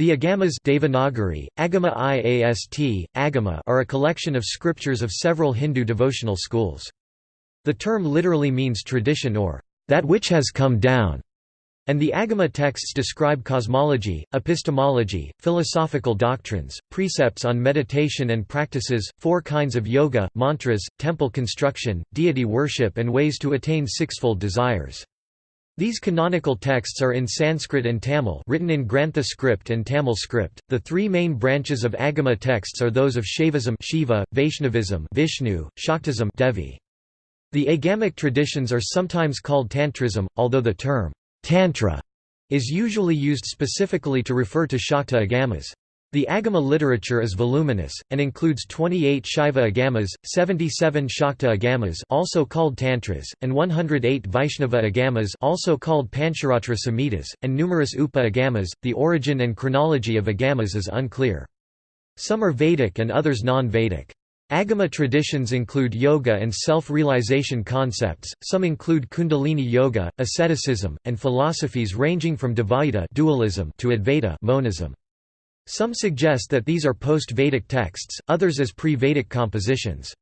The Agamas Devanagari, Agama Iast, Agama are a collection of scriptures of several Hindu devotional schools. The term literally means tradition or that which has come down, and the Agama texts describe cosmology, epistemology, philosophical doctrines, precepts on meditation and practices, four kinds of yoga, mantras, temple construction, deity worship and ways to attain sixfold desires. These canonical texts are in Sanskrit and Tamil written in Grantha script and Tamil script. The three main branches of Agama texts are those of Shaivism Shiva, Vaishnavism Vishnu, Shaktism Devi. The Agamic traditions are sometimes called Tantrism, although the term Tantra is usually used specifically to refer to Shakta Agamas. The Agama literature is voluminous, and includes 28 Shaiva Agamas, 77 Shakta Agamas also called Tantras, and 108 Vaishnava Agamas also called Pancharatra Samhitas, and numerous Upa Agamas. The origin and chronology of Agamas is unclear. Some are Vedic and others non-Vedic. Agama traditions include yoga and self-realization concepts, some include kundalini yoga, asceticism, and philosophies ranging from Dvaita dualism to Advaita monism. Some suggest that these are post-Vedic texts, others as pre-Vedic compositions.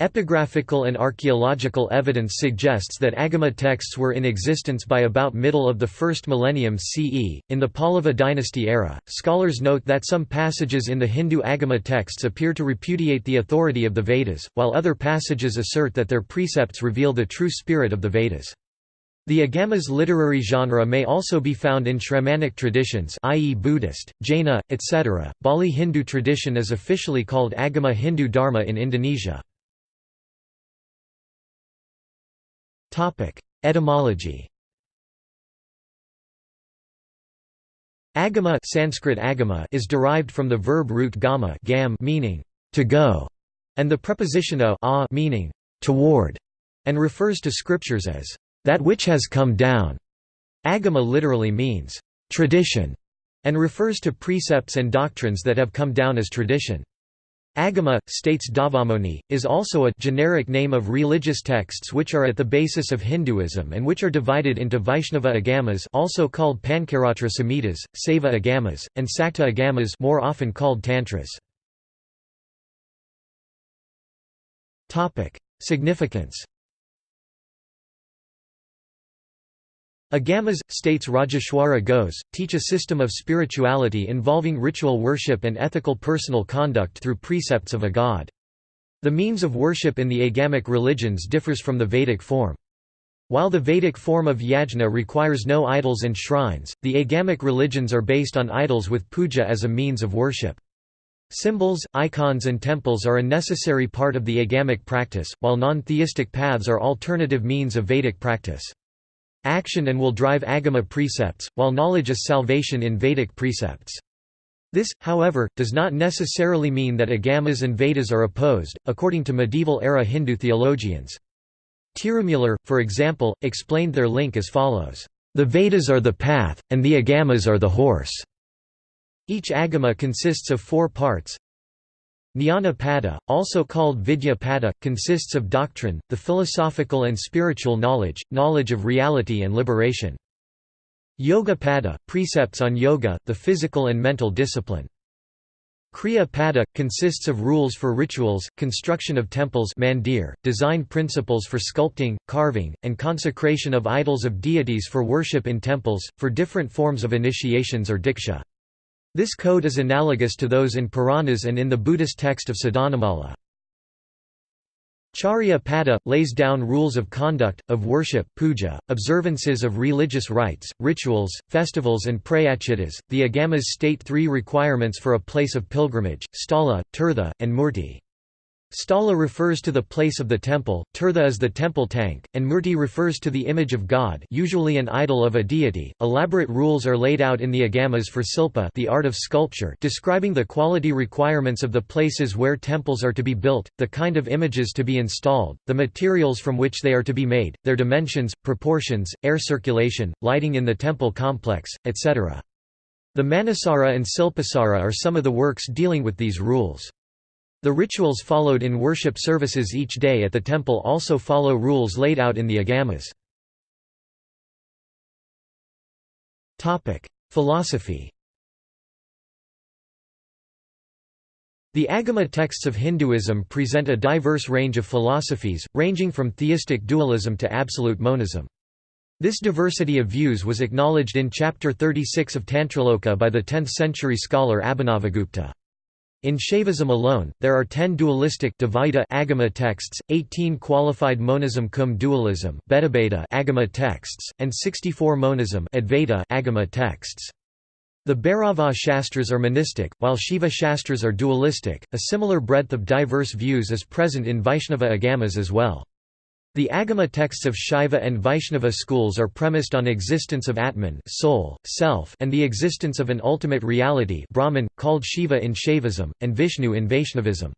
Epigraphical and archaeological evidence suggests that Agama texts were in existence by about middle of the first millennium CE. In the Pallava dynasty era, scholars note that some passages in the Hindu Agama texts appear to repudiate the authority of the Vedas, while other passages assert that their precepts reveal the true spirit of the Vedas. The Agamas literary genre may also be found in Shramanic traditions i.e. Buddhist, Jaina, etc. Bali Hindu tradition is officially called Agama Hindu Dharma in Indonesia. Etymology Agama Sanskrit agama is derived from the verb root gama gam meaning to go, and the preposition a, a meaning toward, and refers to scriptures as that which has come down. Agama literally means tradition and refers to precepts and doctrines that have come down as tradition. Agama, states Davamoni, is also a generic name of religious texts which are at the basis of Hinduism and which are divided into Vaishnava Agamas also called Pancharatra Samhitas, Saiva Agamas, and Sakta Agamas more often called Tantras. Significance Agamas, states Rajeshwara Ghose, teach a system of spirituality involving ritual worship and ethical personal conduct through precepts of a god. The means of worship in the Agamic religions differs from the Vedic form. While the Vedic form of yajna requires no idols and shrines, the Agamic religions are based on idols with puja as a means of worship. Symbols, icons and temples are a necessary part of the Agamic practice, while non-theistic paths are alternative means of Vedic practice. Action and will drive Agama precepts, while knowledge is salvation in Vedic precepts. This, however, does not necessarily mean that Agamas and Vedas are opposed, according to medieval-era Hindu theologians. Tirumular, for example, explained their link as follows, "...the Vedas are the path, and the Agamas are the horse." Each Agama consists of four parts, Jnana Pada, also called Vidya Pada, consists of doctrine, the philosophical and spiritual knowledge, knowledge of reality and liberation. Yoga Pada, precepts on yoga, the physical and mental discipline. Kriya Pada, consists of rules for rituals, construction of temples mandir, design principles for sculpting, carving, and consecration of idols of deities for worship in temples, for different forms of initiations or diksha. This code is analogous to those in Puranas and in the Buddhist text of Sadhanamala. Charya Pada, lays down rules of conduct, of worship puja, observances of religious rites, rituals, festivals and prayachitas. The Agamas state three requirements for a place of pilgrimage, stala, tirtha, and murti. Sthala refers to the place of the temple, tirtha is the temple tank, and murti refers to the image of God usually an idol of a deity. Elaborate rules are laid out in the agamas for silpa the art of sculpture describing the quality requirements of the places where temples are to be built, the kind of images to be installed, the materials from which they are to be made, their dimensions, proportions, air circulation, lighting in the temple complex, etc. The Manasara and Silpasara are some of the works dealing with these rules. The rituals followed in worship services each day at the temple also follow rules laid out in the agamas. Philosophy The Agama texts of Hinduism present a diverse range of philosophies, ranging from theistic dualism to absolute monism. This diversity of views was acknowledged in Chapter 36 of Tantraloka by the 10th-century scholar Abhinavagupta. In Shaivism alone, there are 10 dualistic Dvaita Agama texts, 18 qualified monism cum dualism Agama texts, and 64 monism Advaita Agama texts. The Bhairava Shastras are monistic, while Shiva Shastras are dualistic. A similar breadth of diverse views is present in Vaishnava Agamas as well. The Agama texts of Shaiva and Vaishnava schools are premised on existence of Atman soul, self, and the existence of an ultimate reality Brahman, called Shiva in Shaivism, and Vishnu in Vaishnavism.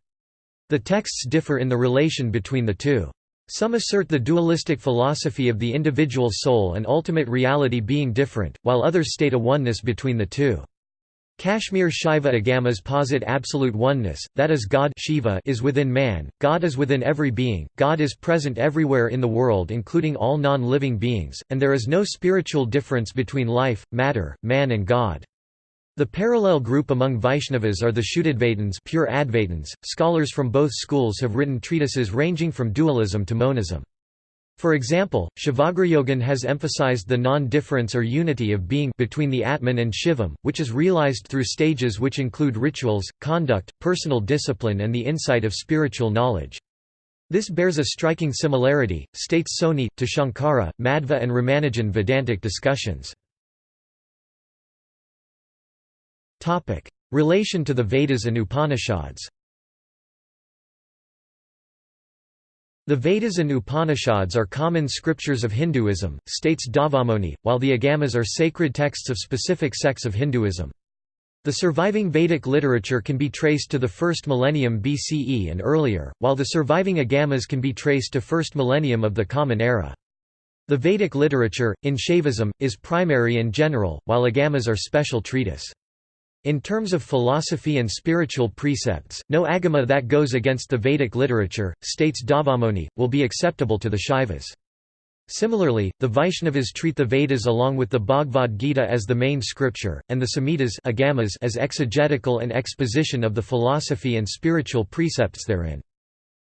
The texts differ in the relation between the two. Some assert the dualistic philosophy of the individual soul and ultimate reality being different, while others state a oneness between the two. Kashmir Shaiva Agamas posit absolute oneness, that is God Shiva is within man, God is within every being, God is present everywhere in the world including all non-living beings, and there is no spiritual difference between life, matter, man and God. The parallel group among Vaishnavas are the Shuddhadvaitins pure Advaitins. Scholars from both schools have written treatises ranging from dualism to monism. For example, Shivagrayogan has emphasized the non-difference or unity of being between the Atman and Shivam, which is realized through stages which include rituals, conduct, personal discipline and the insight of spiritual knowledge. This bears a striking similarity, states Soni, to Shankara, Madhva and Ramanujan Vedantic discussions. Relation to the Vedas and Upanishads The Vedas and Upanishads are common scriptures of Hinduism, states Davamoni, while the Agamas are sacred texts of specific sects of Hinduism. The surviving Vedic literature can be traced to the first millennium BCE and earlier, while the surviving Agamas can be traced to first millennium of the Common Era. The Vedic literature, in Shaivism, is primary and general, while Agamas are special treatise. In terms of philosophy and spiritual precepts, no agama that goes against the Vedic literature, states Davamoni, will be acceptable to the Shaivas. Similarly, the Vaishnavas treat the Vedas along with the Bhagavad Gita as the main scripture, and the Samhitas agamas as exegetical and exposition of the philosophy and spiritual precepts therein.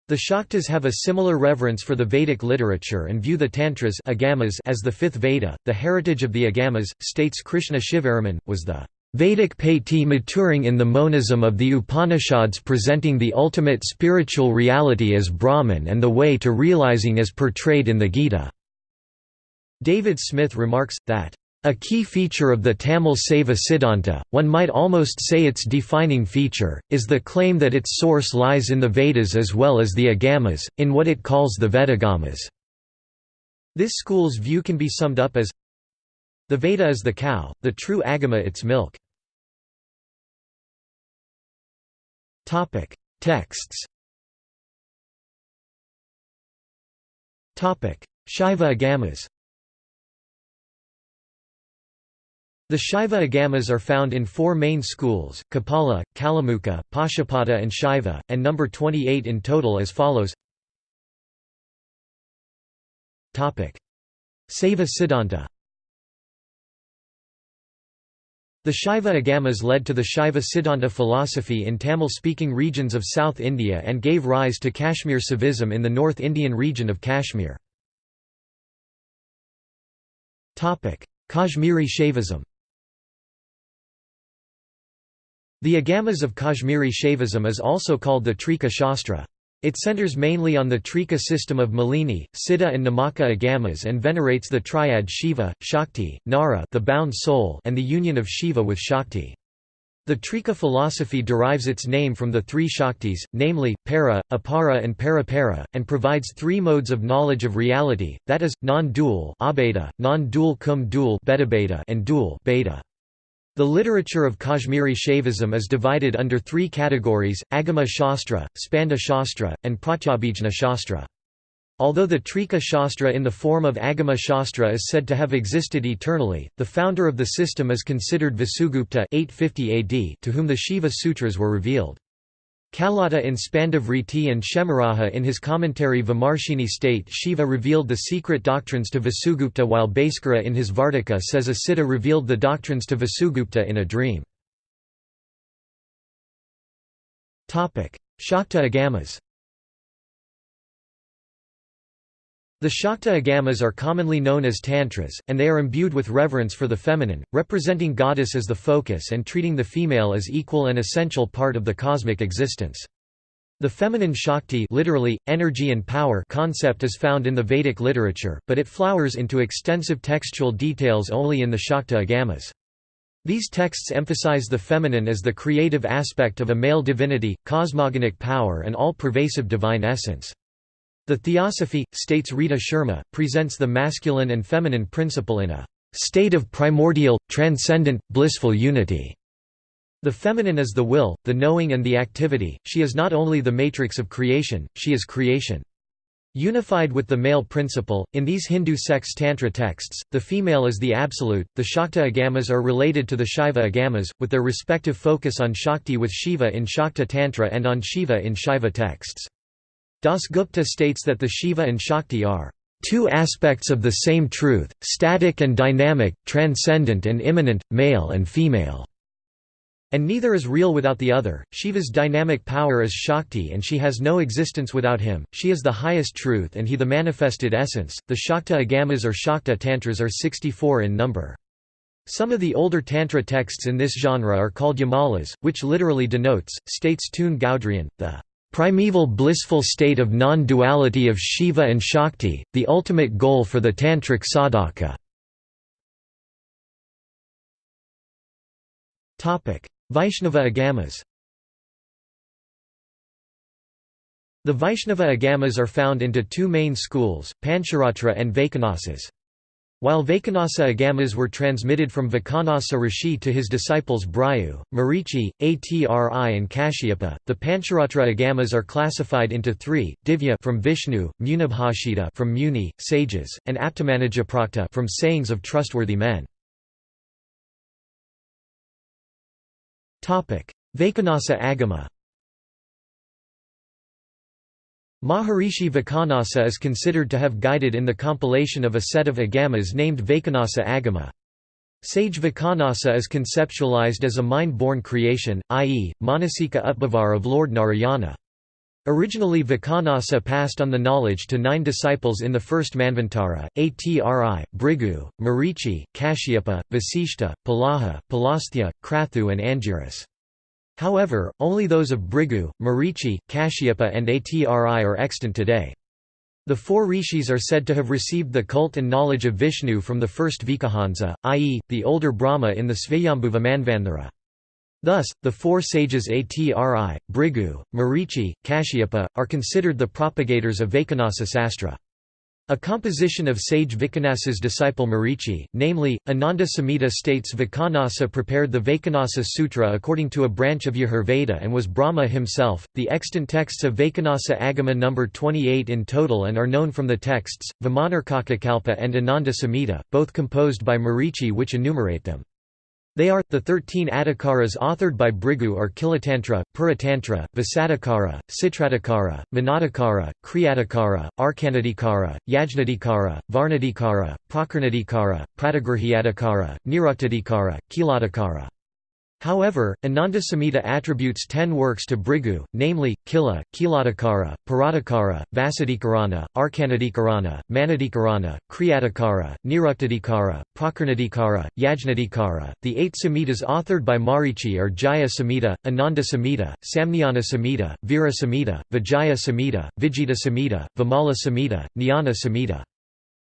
The Shaktas have a similar reverence for the Vedic literature and view the Tantras agamas as the fifth Veda. The heritage of the Agamas, states Krishna Shivaraman, was the Vedic paiti maturing in the monism of the Upanishads presenting the ultimate spiritual reality as Brahman and the way to realizing as portrayed in the Gita. David Smith remarks, that, "...a key feature of the Tamil Saiva Siddhanta, one might almost say its defining feature, is the claim that its source lies in the Vedas as well as the Agamas, in what it calls the Vedagamas." This school's view can be summed up as the Veda is the cow, the true Agama its milk. Texts. Shaiva Agamas. The Shaiva Agamas are found in four main schools, Kapala, Kalamuka, Pashupata and Shaiva, and number 28 in total as follows. Saiva Siddhanta the Shaiva Agamas led to the Shaiva Siddhanta philosophy in Tamil-speaking regions of South India and gave rise to Kashmir Saivism in the North Indian region of Kashmir. Kashmiri Shaivism The Agamas of Kashmiri Shaivism is also called the Trika Shastra. It centers mainly on the Trika system of Malini, Siddha and Namaka Agamas and venerates the triad Shiva, Shakti, Nara the bound soul and the union of Shiva with Shakti. The Trika philosophy derives its name from the three Shaktis, namely, Para, Apara and Parapara, and provides three modes of knowledge of reality, that is, non-dual non-dual cum dual and dual bheda. The literature of Kashmiri Shaivism is divided under three categories, Agama Shastra, Spanda Shastra, and Pratyabhijna Shastra. Although the Trika Shastra in the form of Agama Shastra is said to have existed eternally, the founder of the system is considered Vasugupta 850 AD to whom the Shiva Sutras were revealed. Kalata in Spandavriti and Kshemaraja in his commentary Vimarshini state Shiva revealed the secret doctrines to Vasugupta while Bhaskara in his Vartika says a Siddha revealed the doctrines to Vasugupta in a dream. Shakta Agamas The Shakta Agamas are commonly known as Tantras, and they are imbued with reverence for the feminine, representing goddess as the focus and treating the female as equal and essential part of the cosmic existence. The feminine Shakti literally, energy and power concept is found in the Vedic literature, but it flowers into extensive textual details only in the Shakta Agamas. These texts emphasize the feminine as the creative aspect of a male divinity, cosmogonic power and all-pervasive divine essence. The Theosophy, states Rita Sharma, presents the masculine and feminine principle in a state of primordial, transcendent, blissful unity. The feminine is the will, the knowing and the activity, she is not only the matrix of creation, she is creation. Unified with the male principle, in these Hindu sex tantra texts, the female is the absolute. The Shakta Agamas are related to the Shaiva Agamas, with their respective focus on Shakti with Shiva in Shakta Tantra and on Shiva in Shaiva texts. Dasgupta states that the Shiva and Shakti are two aspects of the same truth, static and dynamic, transcendent and immanent, male and female. And neither is real without the other. Shiva's dynamic power is Shakti and she has no existence without him. She is the highest truth and he the manifested essence. The Shakta Agamas or Shakta Tantras are 64 in number. Some of the older Tantra texts in this genre are called Yamalas, which literally denotes, states Teun Goudriaan, the primeval blissful state of non-duality of Shiva and Shakti, the ultimate goal for the Tantric sadhaka. Vaishnava Agamas The Vaishnava Agamas are found into two main schools, Pancharatra and Vaikhanasas. While Vaikhanasa agamas were transmitted from Vaikhanasa Rishi to his disciples Bhrigu, Marichi, Atri and Kashyapa, the Pancharatra agamas are classified into three, Divya from Vishnu, Munibhashita from Muni, sages, and Aptamanajaprokta from sayings of trustworthy men. Vaikhanasa agama Maharishi Vaikhanasa is considered to have guided in the compilation of a set of agamas named Vaikhanasa Agama. Sage Vaikhanasa is conceptualized as a mind-born creation, i.e., Manasika Utbhavar of Lord Narayana. Originally Vaikhanasa passed on the knowledge to nine disciples in the first Manvantara, Atri, Bhrigu, Marichi, Kashyapa, Vasishta, Pulaha, Pulasthya, Krathu and Angiras. However, only those of Bhrigu, Marichi, Kashyapa and Atri are extant today. The four rishis are said to have received the cult and knowledge of Vishnu from the first Vaikhanasa, i.e., the older Brahma in the Svayambhuva Manvantara. Thus, the four sages Atri, Bhrigu, Marichi, Kashyapa, are considered the propagators of Vaikhanasa Sastra. A composition of sage Vaikhanasa's disciple Marichi, namely, Ananda Samhita states Vaikhanasa prepared the Vaikhanasa Sutra according to a branch of Yajurveda and was Brahma himself. The extant texts of Vaikhanasa Agama number 28 in total and are known from the texts, Vimanarkakakalpa and Ananda Samhita, both composed by Marichi which enumerate them. They are, the thirteen Adhikaras authored by Bhrigu are Kilatantra, Puratantra, Visadhikara, Citradhikara, Manadhikara, Kriyadhikara, Arkanadhikara, Yajnadhikara, Varnadhikara, Prakarnadhikara, Pratigrahyadhikara, Niruktadhikara, Kiladhikara. However, Ananda Samhita attributes ten works to Bhrigu, namely, Kila, Kiladhikara, Paradhikara, Vasadhikarana, Arkanadhikarana, Manadhikarana, Kriyadhikara, Niruktadhikara, Prakarnadhikara, Yajnadhikara. The eight Samhitas authored by Marichi are Jaya Samhita, Ananda Samhita, Samnyana Samhita, Vira Samhita, Vijaya Samhita, Vijita Samhita, Vimala Samhita, Jnana Samhita.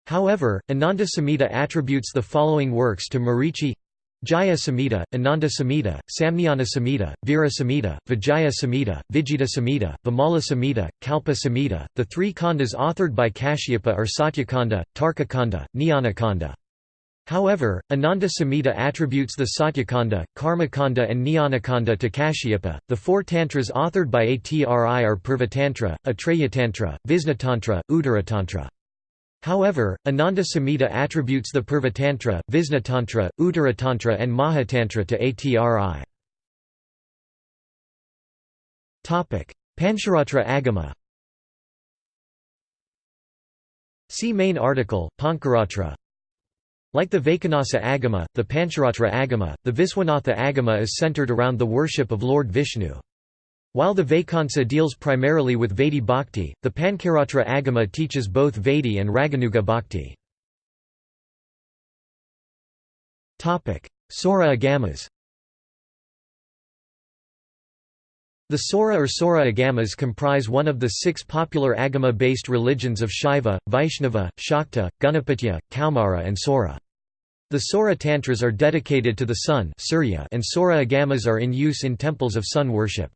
However, Ananda Samhita attributes the following works to Marichi Jaya Samhita, Ananda Samhita, Samnyana Samhita, Vira Samhita, Vijaya Samhita, Vijita Samhita, Vimala Samhita, Kalpa Samhita. The three khandas authored by Kashyapa are Satyakanda, Tarkakanda, Jnanakanda. However, Ananda Samhita attributes the Satyakanda, Karmakanda, and Jnanakanda to Kashyapa. The four tantras authored by Atri are Purvatantra, Atreyatantra, Visnatantra, Uttaratantra. However, Ananda Samhita attributes the Purvatantra, Visnatantra, Uttaratantra and Mahatantra to Atri. Pancharatra Agama See main article, Pancharatra Like the Vaikhanasa Agama, the Pancharatra Agama, the Viswanatha Agama is centered around the worship of Lord Vishnu. While the Vaikhanasa deals primarily with Vaidhi Bhakti, the Pancaratra Agama teaches both Vaidhi and Raganuga Bhakti. Sora Agamas The Sora or Sora Agamas comprise one of the six popular Agama-based religions of Shaiva, Vaishnava, Shakta, Ganapatya, Kaumara and Sora. The Sora Tantras are dedicated to the sun and Sora Agamas are in use in temples of sun worship.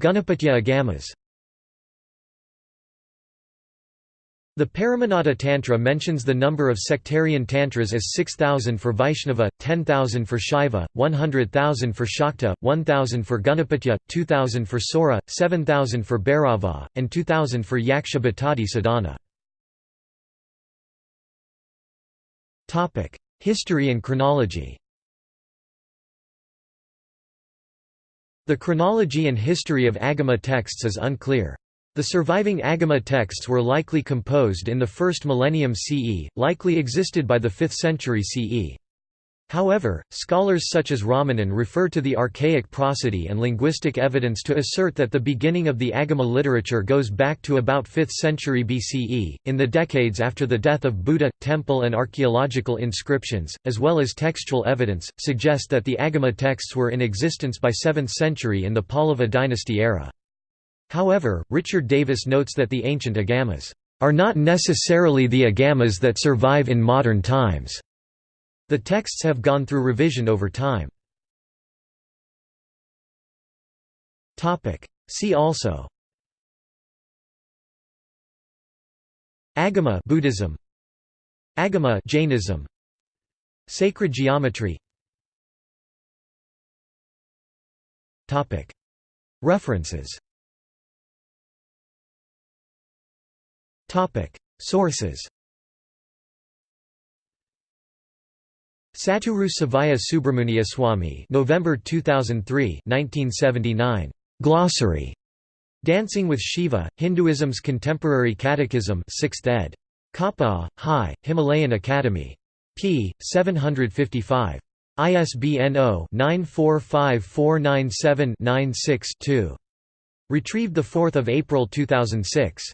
Ganapatya Agamas The Paramananda Tantra mentions the number of sectarian tantras as 6,000 for Vaishnava, 10,000 for Shaiva, 100,000 for Shakta, 1,000 for Ganapatya, 2,000 for Sora, 7,000 for Bhairava, and 2,000 for Yaksha Bhattadi Sadhana. History and chronology The chronology and history of Agama texts is unclear. The surviving Agama texts were likely composed in the first millennium CE, likely existed by the 5th century CE. However, scholars such as Ramanan refer to the archaic prosody and linguistic evidence to assert that the beginning of the Agama literature goes back to about 5th century BCE. In the decades after the death of Buddha, temple and archaeological inscriptions, as well as textual evidence, suggest that the Agama texts were in existence by 7th century in the Pallava dynasty era. However, Richard Davis notes that the ancient Agamas are not necessarily the Agamas that survive in modern times. The texts have gone through revision over time. See also. Agama Buddhism. Agama Jainism. Sacred geometry. References. Sources Satguru Sivaya Subramuniyaswami November 2003 1979. Glossary. Dancing with Shiva, Hinduism's Contemporary Catechism 6th ed. Kapa, High, Himalayan Academy. p. 755. ISBN 0-945497-96-2. Retrieved 4 April 2006.